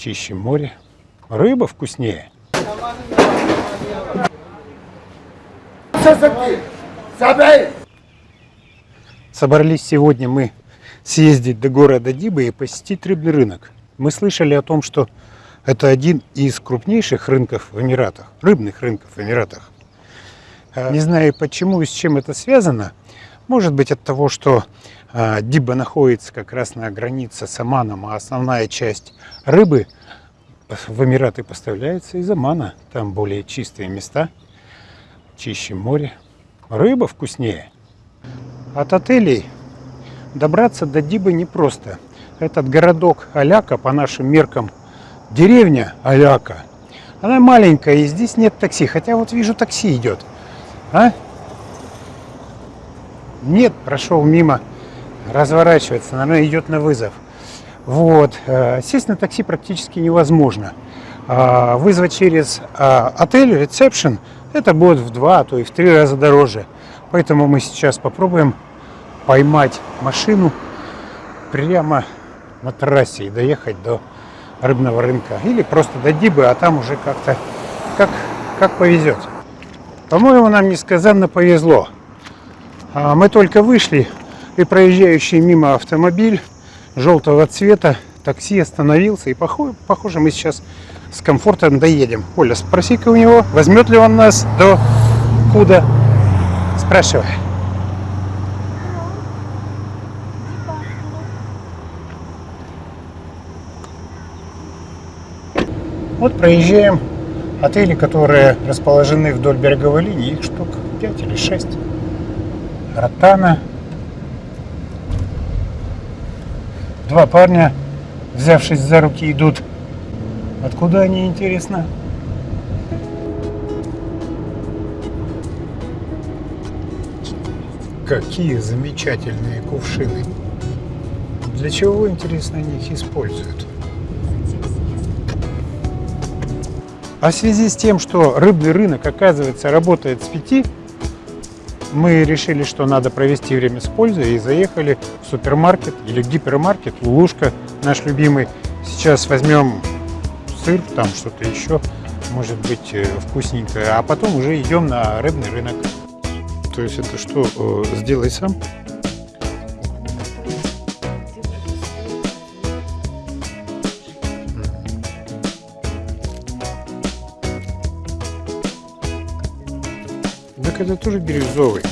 чище море. Рыба вкуснее. Собрались сегодня мы съездить до города Диба и посетить рыбный рынок. Мы слышали о том, что это один из крупнейших рынков в Эмиратах, рыбных рынков в Эмиратах. Не знаю почему и с чем это связано. Может быть от того, что а, Диба находится как раз на границе с Оманом, а основная часть рыбы в Эмираты поставляется из Омана. Там более чистые места, чище море. Рыба вкуснее. От отелей добраться до Дибы непросто. Этот городок Аляка, по нашим меркам, деревня Аляка, она маленькая, и здесь нет такси. Хотя вот вижу, такси идет. А? Нет, прошел мимо, разворачивается, наверное, идет на вызов. Вот. э, Сесть на такси практически невозможно. А Вызвать через а, отель, ресепшн, это будет в два, а то и в три раза дороже. Поэтому мы сейчас попробуем поймать машину прямо на трассе и доехать до рыбного рынка. Или просто до Дибы, а там уже как-то как, как повезет. По-моему, нам несказанно повезло. А Мы только вышли, и проезжающий мимо автомобиль желтого цвета, такси остановился, и похоже, мы сейчас с комфортом доедем. Оля, спроси-ка у него, возьмет ли он нас до куда? Спрашивай. Вот проезжаем отели, которые расположены вдоль береговой линии, их штук 5 или 6. Ротана. Два парня, взявшись за руки, идут. Откуда они, интересно? Какие замечательные кувшины. Для чего, интересно, они их используют? А в связи с тем, что рыбный рынок, оказывается, работает с 5, мы решили, что надо провести время с пользой и заехали в супермаркет или гипермаркет Лулушка, наш любимый. Сейчас возьмем сыр, там что-то еще, может быть, э, вкусненькое, а потом уже идем на рыбный рынок. То есть это что, э, сделай сам? Это тоже бирюзовый.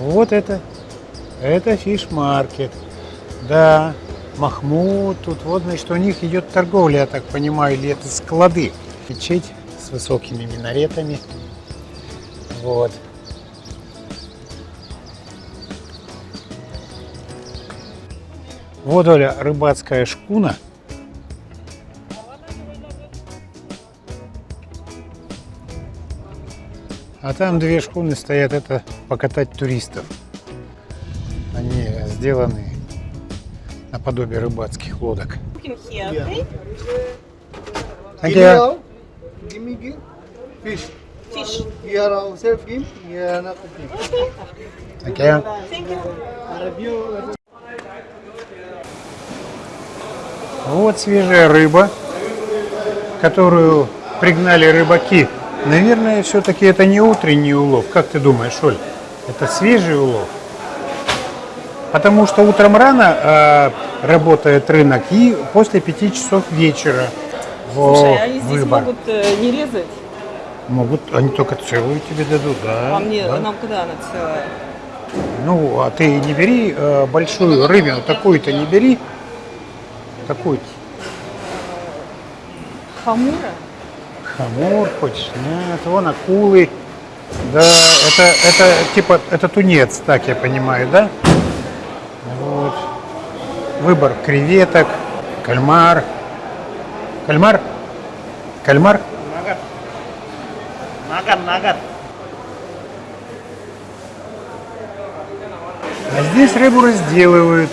Вот это, это фиш-маркет. Да, Махмуд, тут вот, значит, у них идет торговля, я так понимаю, или это склады. Мечеть с высокими минаретами. Вот. Вот, Оля, рыбацкая шкуна. А там две шхуны стоят, это покатать туристов. Они сделаны наподобие рыбацких лодок. Here, okay? Me. Give me give. Fish. Fish. Here also give. Here not. Thank you. Thank you. Вот свежая рыба, которую пригнали рыбаки. Наверное, все-таки это не утренний улов. Как ты думаешь, Оль? Это свежий улов? Потому что утром рано э, работает рынок и после пяти часов вечера. Слушай, Во, они здесь выбор. могут э, не резать. Могут, они только целую тебе дадут, да. а мне, да. нам когда она целая? Ну, а ты не бери э, большую рыбину, такую-то не бери. Такую-то. Хамура? Хамур хочешь? Нет, вон акулы. Да, это, это типа, это тунец, так я понимаю, да? Вот. Выбор креветок, кальмар. Кальмар? Кальмар? Makan, makan. А здесь рыбу разделывают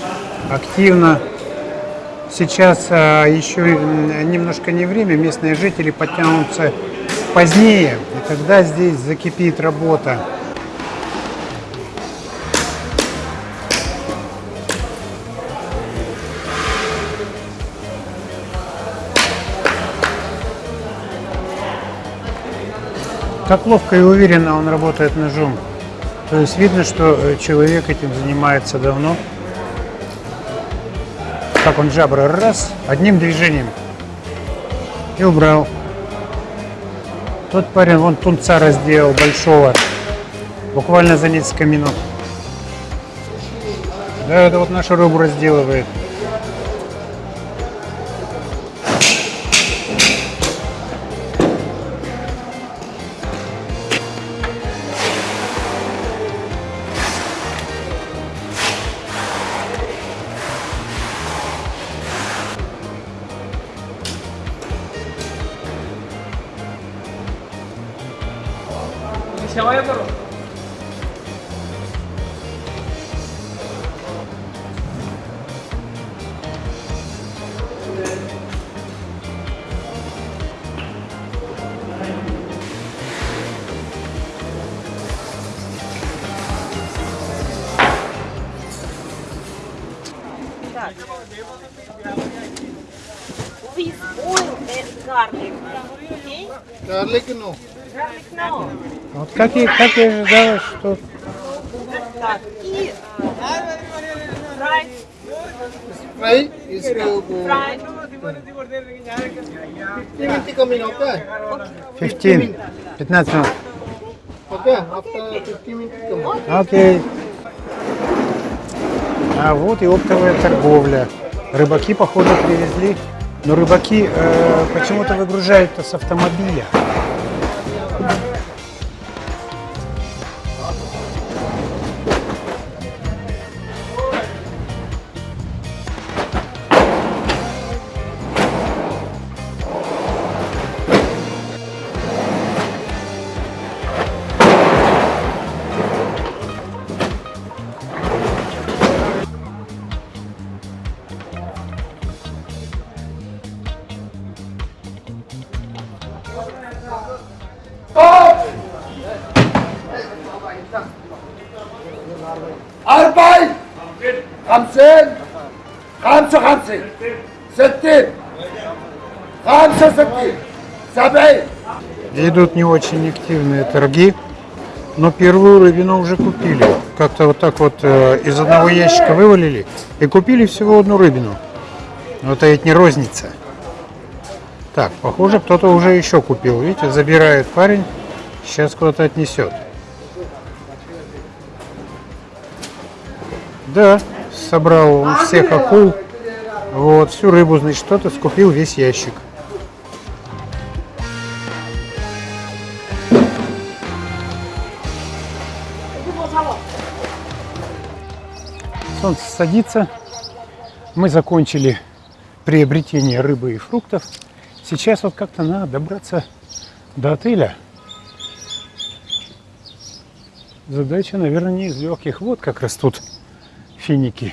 активно. Сейчас а, еще м, немножко не время, местные жители подтянутся позднее, и тогда здесь закипит работа. Как ловко и уверенно он работает ножом. То есть видно, что э, человек этим занимается давно. Как он жабры раз, одним движением. И убрал. Тот парень вон тунца разделал большого. Буквально за несколько минут. Да, это вот нашу рыбу разделывает. સેવાય કરો Garlic, no. Вот как и, как и ожидалось, что Так, и Fry is fried. 50 minutes coming, okay? 15, 15 минут. Okay, after 50 minutes come. Окей. А вот и оптовая торговля. Рыбаки, походу, привезли. Но рыбаки э, почему-то выгружают с автомобиля. خمسين خمسة وخمسين ستين خمسة وستين سبعين Идут не очень активные торги, но первую рыбину уже купили. Как-то вот так вот э, из одного ящика вывалили и купили всего одну рыбину. Но это ведь не розница. Так, похоже, кто-то уже еще купил. Видите, забирает парень, сейчас куда-то отнесет. Да, собрал он всех акул. Вот, всю рыбу, значит, кто-то скупил весь ящик. Солнце садится. Мы закончили приобретение рыбы и фруктов. Сейчас вот как-то надо добраться до отеля. Задача, наверное, не из легких. Вот как растут финики.